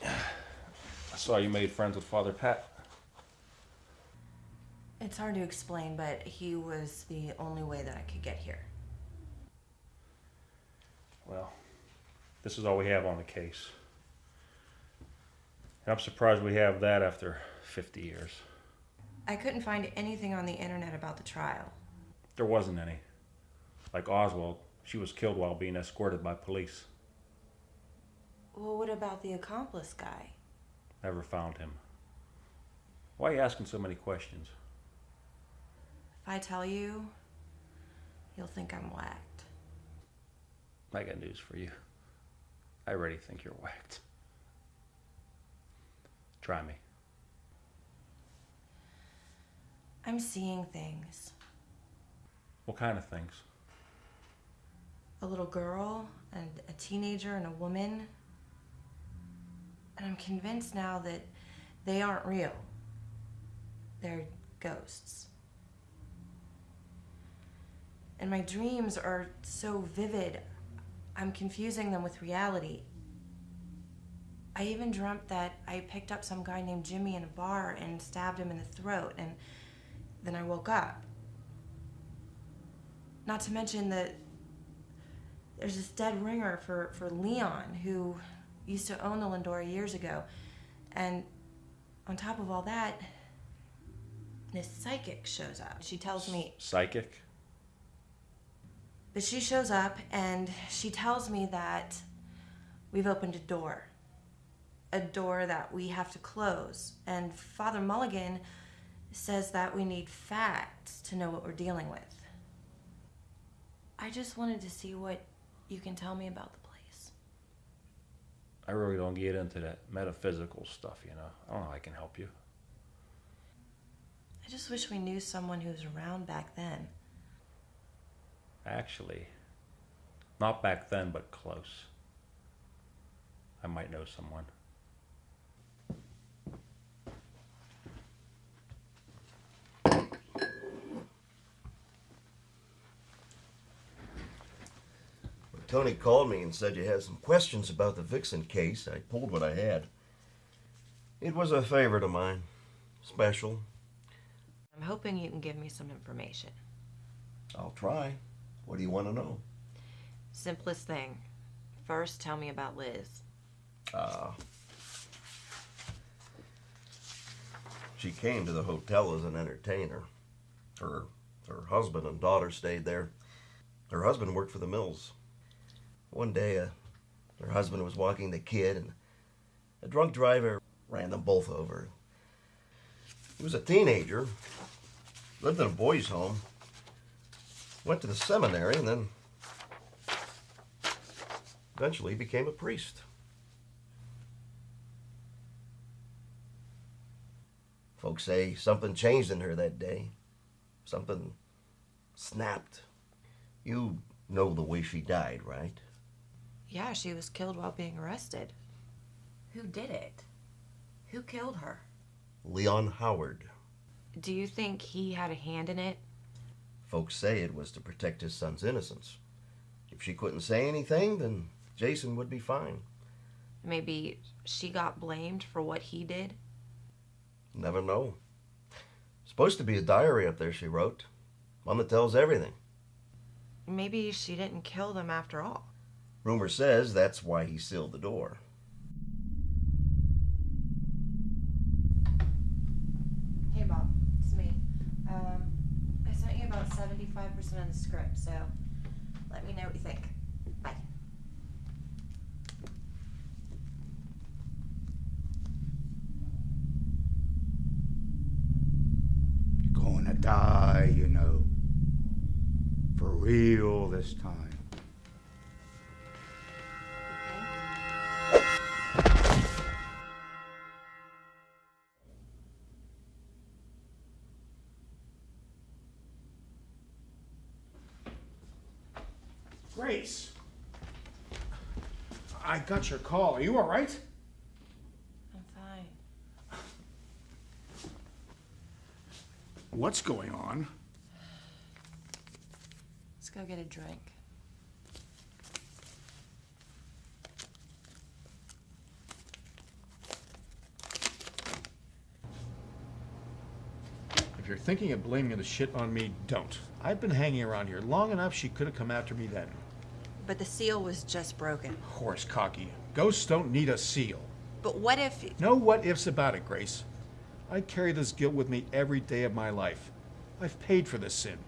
[SPEAKER 9] I saw you made friends with Father Pat.
[SPEAKER 1] It's hard to explain, but he was the only way that I could get here.
[SPEAKER 9] Well, this is all we have on the case. And I'm surprised we have that after 50 years.
[SPEAKER 1] I couldn't find anything on the internet about the trial.
[SPEAKER 9] There wasn't any. Like Oswald, she was killed while being escorted by police.
[SPEAKER 1] Well, what about the accomplice guy?
[SPEAKER 9] Never found him. Why are you asking so many questions?
[SPEAKER 1] If I tell you, you'll think I'm whacked.
[SPEAKER 9] I got news for you. I already think you're whacked. Try me.
[SPEAKER 1] I'm seeing things.
[SPEAKER 9] What kind of things?
[SPEAKER 1] A little girl, and a teenager, and a woman. And I'm convinced now that they aren't real. They're ghosts. And my dreams are so vivid, I'm confusing them with reality. I even dreamt that I picked up some guy named Jimmy in a bar and stabbed him in the throat, and then I woke up. Not to mention that there's this dead ringer for, for Leon who used to own the Lindora years ago. And on top of all that, this psychic shows up. She tells me,
[SPEAKER 9] Psychic?
[SPEAKER 1] But she shows up and she tells me that we've opened a door. A door that we have to close. And Father Mulligan says that we need facts to know what we're dealing with. I just wanted to see what you can tell me about the place.
[SPEAKER 9] I really don't get into that metaphysical stuff, you know. I don't know how I can help you.
[SPEAKER 1] I just wish we knew someone who was around back then.
[SPEAKER 9] Actually, not back then, but close. I might know someone.
[SPEAKER 17] When Tony called me and said you had some questions about the Vixen case. I pulled what I had. It was a favorite of mine. Special.
[SPEAKER 1] I'm hoping you can give me some information.
[SPEAKER 17] I'll try. What do you want to know?
[SPEAKER 1] Simplest thing. First, tell me about Liz.
[SPEAKER 17] Ah. She came to the hotel as an entertainer. Her her husband and daughter stayed there. Her husband worked for the mills. One day, uh, her husband was walking the kid, and a drunk driver ran them both over. He was a teenager, lived in a boys' home, went to the seminary, and then eventually became a priest. Folks say something changed in her that day. Something snapped. You know the way she died, right?
[SPEAKER 1] Yeah, she was killed while being arrested. Who did it? Who killed her?
[SPEAKER 17] Leon Howard.
[SPEAKER 1] Do you think he had a hand in it?
[SPEAKER 17] Folks say it was to protect his son's innocence. If she couldn't say anything, then Jason would be fine.
[SPEAKER 1] Maybe she got blamed for what he did?
[SPEAKER 17] Never know. Supposed to be a diary up there she wrote. One that tells everything.
[SPEAKER 1] Maybe she didn't kill them after all.
[SPEAKER 17] Rumor says that's why he sealed the door.
[SPEAKER 1] Hey, Bob. It's me. Um, I sent you about 75% of the script, so let me know what you think. Bye.
[SPEAKER 18] You're Gonna die, you know. For real this time.
[SPEAKER 9] I got your call. Are you all right?
[SPEAKER 1] I'm fine.
[SPEAKER 9] What's going on?
[SPEAKER 1] Let's go get a drink.
[SPEAKER 5] If you're thinking of blaming the shit on me, don't. I've been hanging around here long enough she could have come after me then.
[SPEAKER 1] But the seal was just broken.
[SPEAKER 5] Horse cocky. Ghosts don't need a seal.
[SPEAKER 1] But what if.
[SPEAKER 5] No what ifs about it, Grace. I carry this guilt with me every day of my life. I've paid for this sin.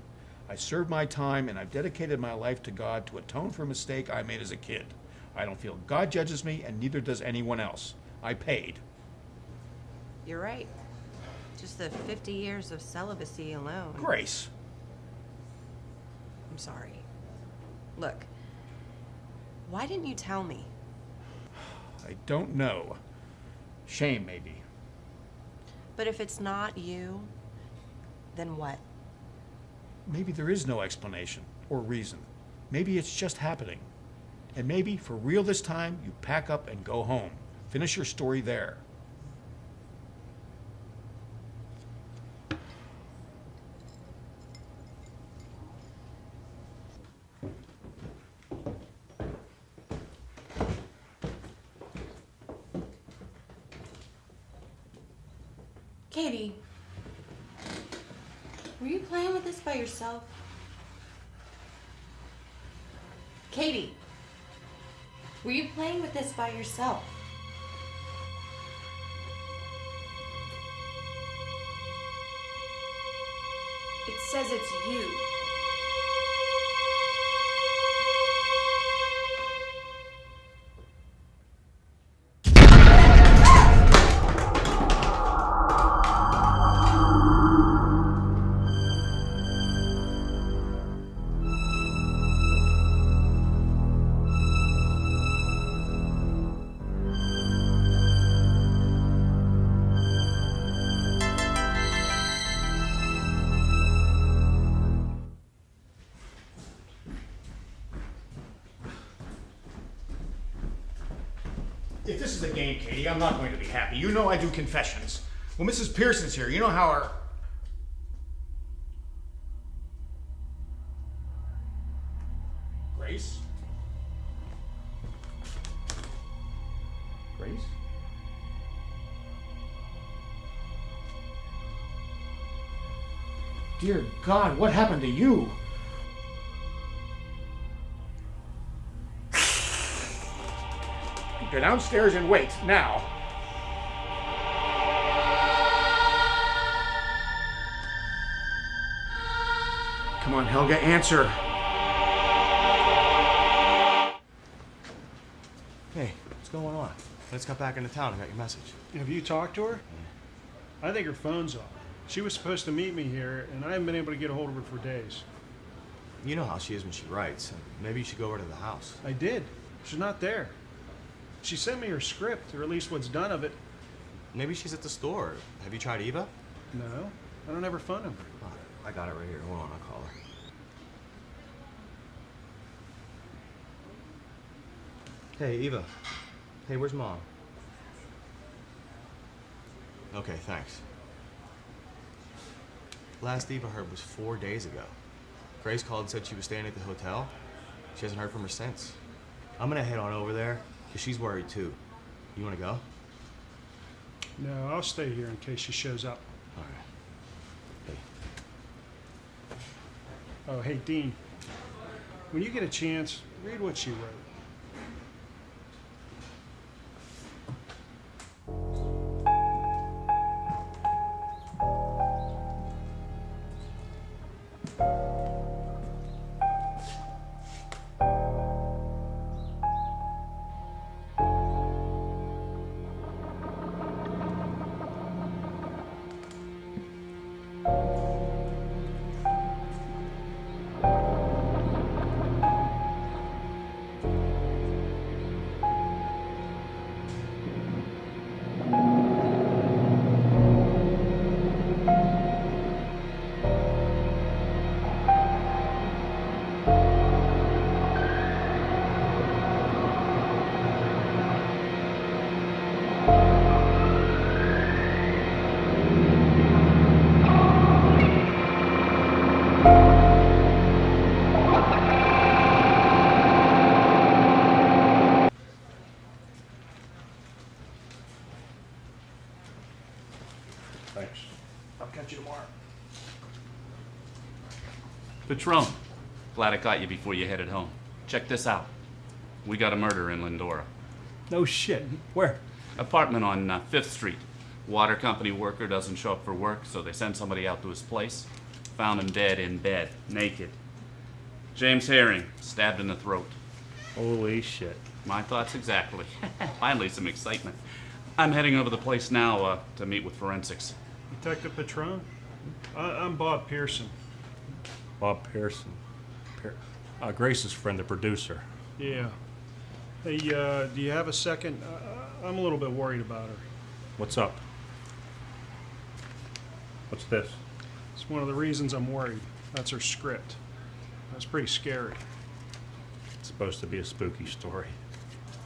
[SPEAKER 5] I served my time and I've dedicated my life to God to atone for a mistake I made as a kid. I don't feel God judges me and neither does anyone else. I paid.
[SPEAKER 1] You're right. Just the 50 years of celibacy alone.
[SPEAKER 5] Grace.
[SPEAKER 1] I'm sorry. Look, why didn't you tell me?
[SPEAKER 5] I don't know. Shame, maybe.
[SPEAKER 1] But if it's not you, then what?
[SPEAKER 5] Maybe there is no explanation or reason. Maybe it's just happening. And maybe, for real this time, you pack up and go home. Finish your story there.
[SPEAKER 1] 12. Katie, were you playing with this by yourself?
[SPEAKER 3] It says it's you.
[SPEAKER 5] I'm not going to be happy. You know I do confessions. Well, Mrs. Pearson's here. You know how our. Grace? Grace? Dear God, what happened to you? Go downstairs and wait, now. Come on, Helga, answer.
[SPEAKER 10] Hey, what's going on? I just got back into town and got your message.
[SPEAKER 2] Have you talked to her? I think her phone's off. She was supposed to meet me here, and I haven't been able to get a hold of her for days.
[SPEAKER 10] You know how she is when she writes. Maybe you should go over to the house.
[SPEAKER 2] I did. She's not there. She sent me her script, or at least what's done of it.
[SPEAKER 10] Maybe she's at the store. Have you tried Eva?
[SPEAKER 2] No, I don't have her phone number.
[SPEAKER 10] Oh, I got it right here. Hold on, I'll call her. Hey, Eva. Hey, where's mom? Okay, thanks. Last Eva heard was four days ago. Grace called and said she was staying at the hotel. She hasn't heard from her since. I'm gonna head on over there, because she's worried too. You wanna go?
[SPEAKER 2] No, I'll stay here in case she shows up.
[SPEAKER 10] All right. Hey.
[SPEAKER 2] Oh, hey, Dean. When you get a chance, read what she wrote.
[SPEAKER 19] Patron, glad I caught you before you headed home. Check this out. We got a murder in Lindora.
[SPEAKER 9] No shit. Where?
[SPEAKER 19] Apartment on uh, 5th Street. Water company worker doesn't show up for work, so they send somebody out to his place. Found him dead in bed, naked. James Herring, stabbed in the throat.
[SPEAKER 9] Holy shit.
[SPEAKER 19] My thoughts exactly. Finally, some excitement. I'm heading over the place now uh, to meet with forensics.
[SPEAKER 2] Detective Patron? I, I'm Bob Pearson.
[SPEAKER 9] Bob Pearson. Pear- uh, Grace's friend, the producer.
[SPEAKER 2] Yeah. Hey, uh, do you have a second? Uh, I'm a little bit worried about her.
[SPEAKER 9] What's up? What's this?
[SPEAKER 2] It's one of the reasons I'm worried. That's her script. That's pretty scary.
[SPEAKER 9] It's supposed to be a spooky story.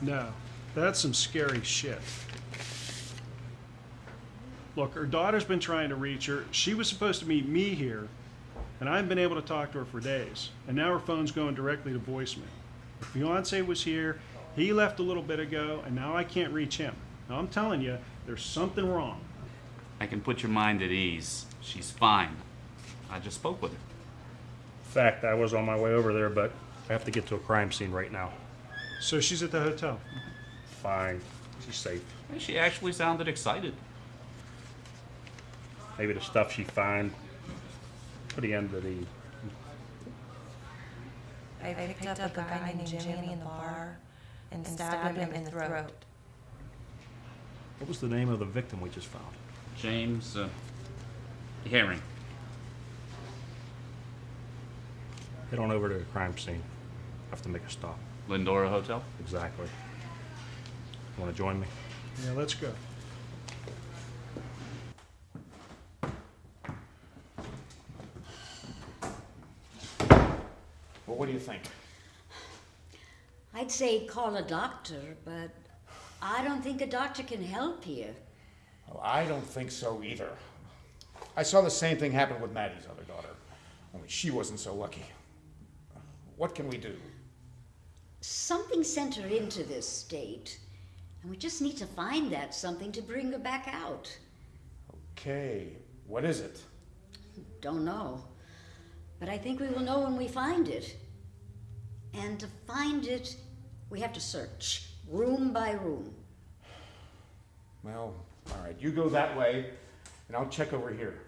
[SPEAKER 2] No, that's some scary shit. Look, her daughter's been trying to reach her. She was supposed to meet me here, and I haven't been able to talk to her for days. And now her phone's going directly to voicemail. Her fiance was here. He left a little bit ago, and now I can't reach him. Now I'm telling you, there's something wrong.
[SPEAKER 19] I can put your mind at ease. She's fine. I just spoke with her.
[SPEAKER 9] fact, I was on my way over there, but I have to get to a crime scene right now.
[SPEAKER 2] So she's at the hotel.
[SPEAKER 9] Fine. She's safe.
[SPEAKER 19] She actually sounded excited.
[SPEAKER 9] Maybe the stuff she find put the end of the
[SPEAKER 1] I picked, up, a guy, named Jimmy in the bar and stabbed him in the throat.
[SPEAKER 9] What was the name of the victim we just found?
[SPEAKER 19] James uh, Herring.
[SPEAKER 9] Head on over to the crime scene. Have to make a stop.
[SPEAKER 19] Lindora Hotel?
[SPEAKER 9] Exactly. Want to join me?
[SPEAKER 2] Yeah, let's go.
[SPEAKER 7] Well, what do you think?
[SPEAKER 16] I'd say call a doctor, but I don't think a doctor can help you.
[SPEAKER 7] Well, I don't think so either. I saw the same thing happen with Maddie's other daughter, only she wasn't so lucky. What can we do?
[SPEAKER 16] Something sent her into this state, and we just need to find that something to bring her back out.
[SPEAKER 7] Okay, what is it?
[SPEAKER 16] Don't know. But I think we will know when we find it. And to find it, we have to search, room by room.
[SPEAKER 7] Well, all right, you go that way, and I'll check over here.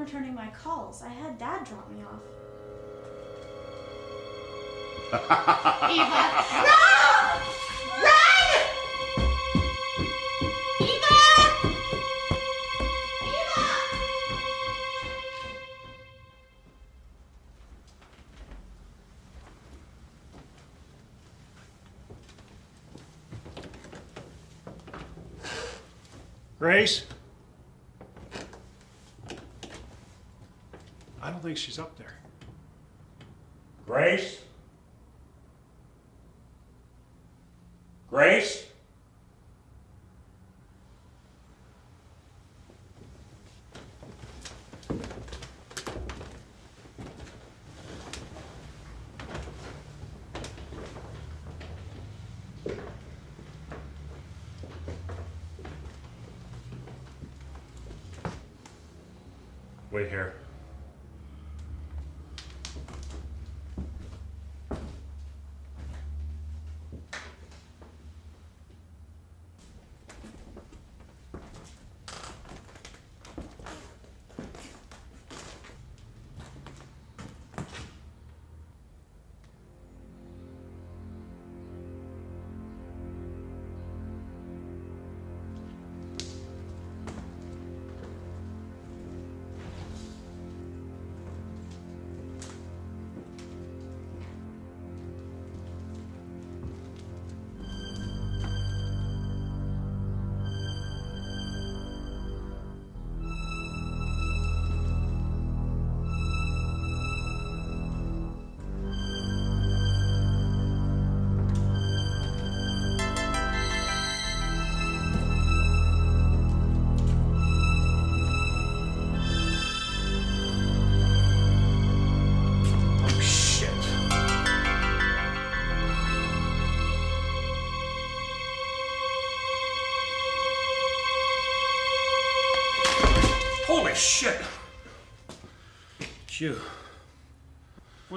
[SPEAKER 3] Returning my calls. I had Dad drop me off.
[SPEAKER 8] Eva! No!
[SPEAKER 2] She's up there.
[SPEAKER 9] Grace?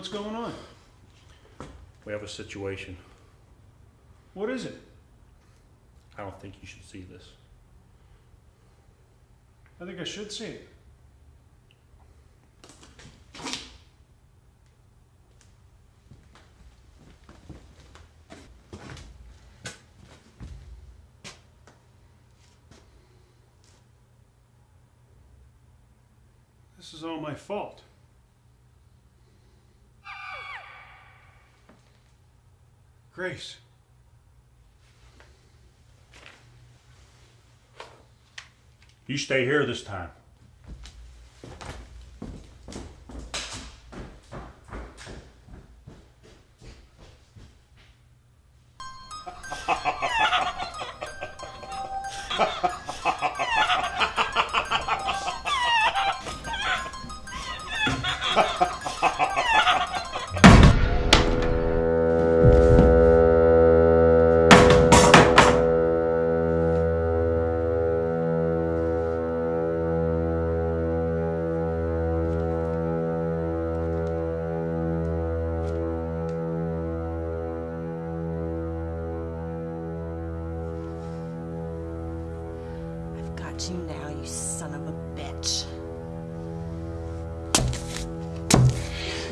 [SPEAKER 2] What's going on?
[SPEAKER 9] We have a situation.
[SPEAKER 2] What is it?
[SPEAKER 9] I don't think you should see this.
[SPEAKER 2] I think I should see it. This is all my fault. Grace.
[SPEAKER 9] You stay here this time.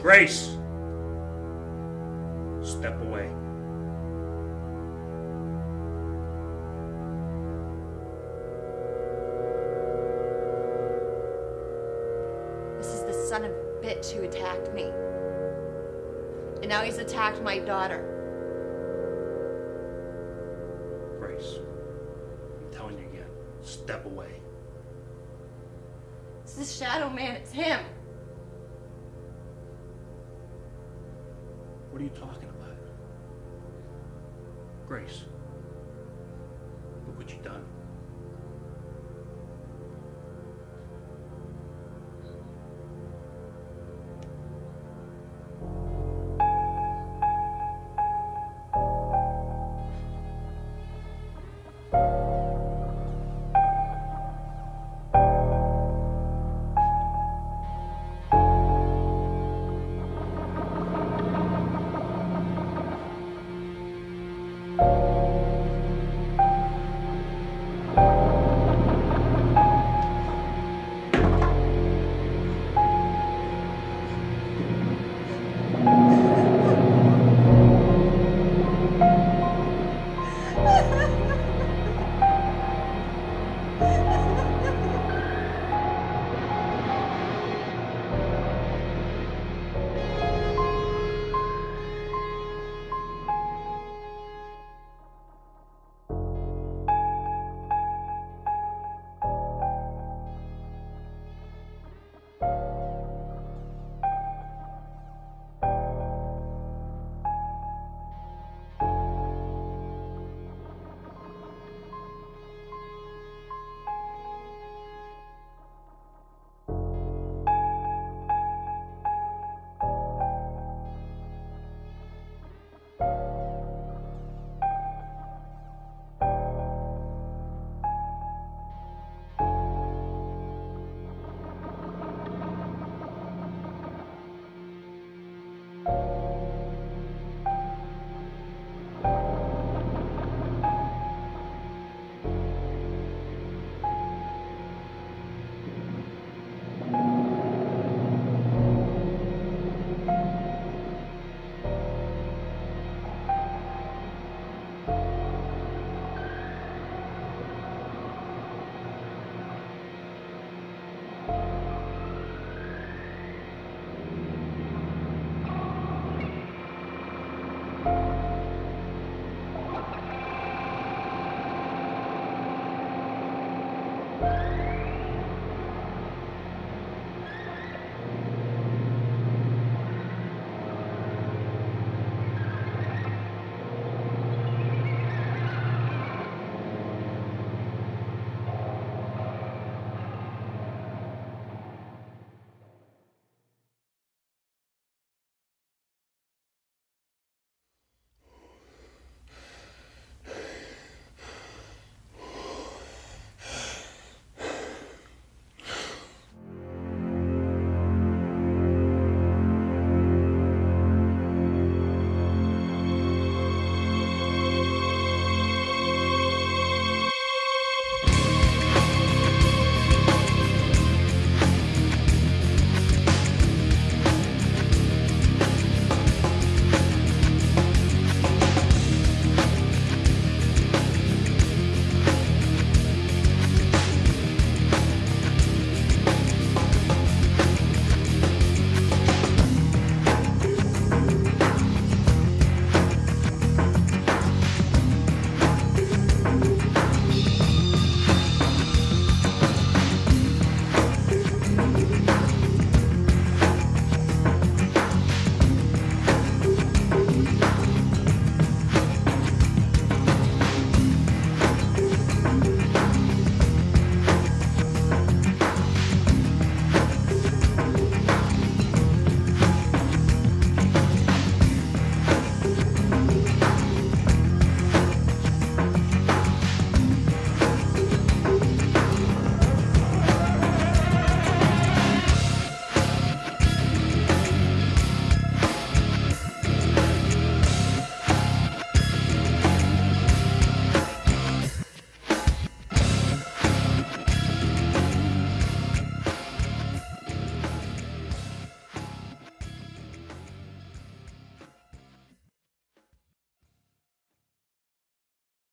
[SPEAKER 9] Grace! Step away.
[SPEAKER 1] This is the son of a bitch who attacked me. And now he's attacked my daughter.
[SPEAKER 9] Grace. I'm telling you again. Step away.
[SPEAKER 1] It's the shadow man, it's him.